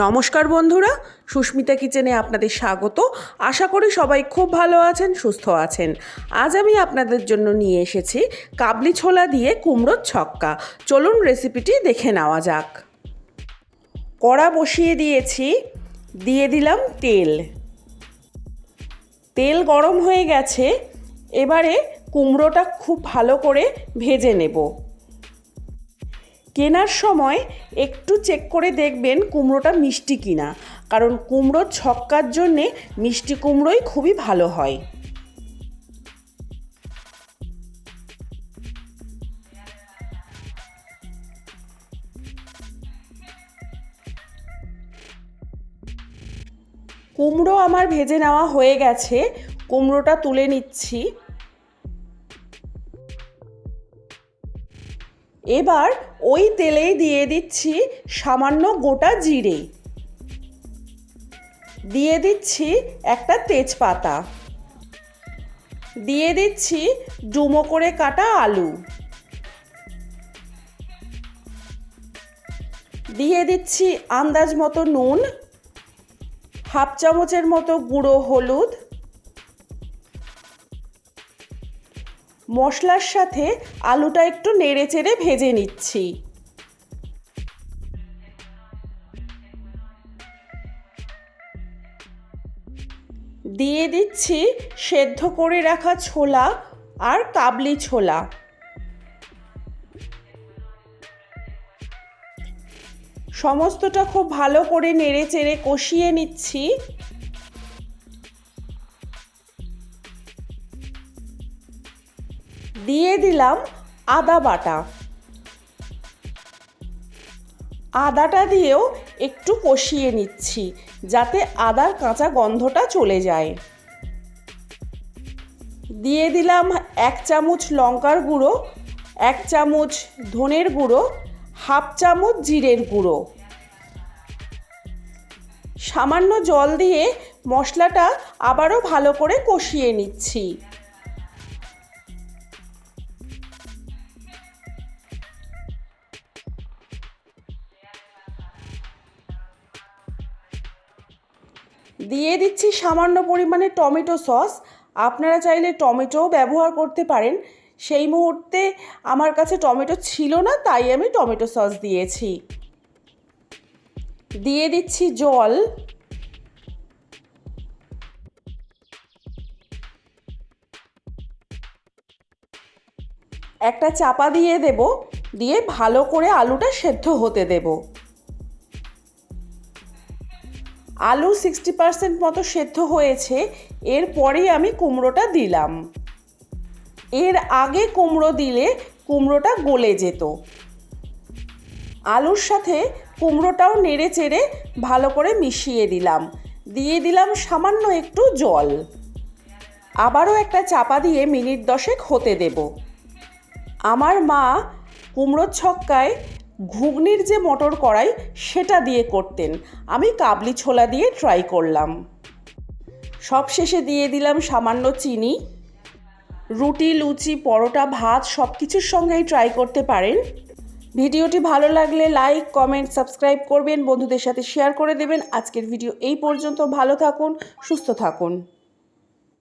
নমস্কার বন্ধুরা, সুস্মিতা কিচেনে আপনাদের স্বাগত। আশা করি সবাই খুব ভালো আছেন, সুস্থ আছেন। আজ আমি আপনাদের জন্য নিয়ে এসেছি কাবলি ছোলা দিয়ে কুমড়োর ছক্কা। চলুন রেসিপিটি দেখে নেওয়া যাক। কড়া বসিয়ে দিয়েছি, দিয়ে দিলাম তেল। তেল গরম হয়ে গেছে, এবারে কুমড়োটা খুব ভালো করে ভেজে নেব। কেনার সময় একটু চেক করে দেখবেন কুমড়োটা মিষ্টি কিনা। কারণ কুমড়োর ছক্কার জন্যে মিষ্টি কুমড়োই খুবই ভালো হয়। কুমড়ো আমার ভেজে নেওয়া হয়ে গেছে। কুমড়োটা তুলে নিচ্ছি। এবার ওই তেলেই দিয়ে দিচ্ছি সামান্য গোটা জিরে। দিয়ে দিচ্ছি একটা তেজপাতা। দিয়ে দিচ্ছি ডুমো করে কাটা আলু। দিয়ে দিচ্ছি আন্দাজ মতো নুন, হাফ চামচের মতো গুঁড়ো হলুদ মশলার সাথে আলুটা একটু নেড়ে চেড়ে ভেজে নিচ্ছি। দিয়ে দিচ্ছি সেদ্ধ করে রাখা ছোলা আর কাবলি ছোলা। সমস্তটা খুব ভালো করে নেড়ে চেড়ে কষিয়ে নিচ্ছি। দিয়ে দিলাম আদা বাটা। আদাটা দিয়েও একটু কষিয়ে নিচ্ছি যাতে আদার কাঁচা গন্ধটা চলে যায়। দিয়ে দিলাম এক চামচ লঙ্কার গুঁড়ো, এক চামচ ধনের গুঁড়ো, হাফ চামচ জিরের গুঁড়ো। সামান্য জল দিয়ে মশলাটা আবারও ভালো করে কষিয়ে নিচ্ছি। দিয়ে দিচ্ছি সামান্য পরিমাণে টমেটো সস। আপনারা চাইলে টমেটোও ব্যবহার করতে পারেন। সেই মুহূর্তে আমার কাছে টমেটো ছিল না, তাই আমি টমেটো সস দিয়েছি। দিয়ে দিচ্ছি জল। একটা চাপা দিয়ে দেব। দিয়ে ভালো করে আলুটা সেদ্ধ হতে দেবো। আলু সিক্সটি পার্সেন্ট মতো সেদ্ধ হয়েছে এরপরেই আমি কুমড়োটা দিলাম। এর আগে কুমড়ো দিলে কুমড়োটা গলে যেত। আলুর সাথে কুমড়োটাও নেড়ে চেড়ে ভালো করে মিশিয়ে দিলাম। দিয়ে দিলাম সামান্য একটু জল। আবারও একটা চাপা দিয়ে মিনিট দশেক হতে দেব। আমার মা কুমড়োর ছক্কায় ঘুগনির যে মটর কড়াই, সেটা দিয়ে করতেন। আমি কাবলি ছোলা দিয়ে ট্রাই করলাম। সব শেষে দিয়ে দিলাম সামান্য চিনি। রুটি, লুচি, পরোটা, ভাত সব কিছুর সঙ্গেই ট্রাই করতে পারেন। ভিডিওটি ভালো লাগলে লাইক কমেন্ট সাবস্ক্রাইব করবেন, বন্ধুদের সাথে শেয়ার করে দেবেন। আজকের ভিডিও এই পর্যন্ত। ভালো থাকুন, সুস্থ থাকুন।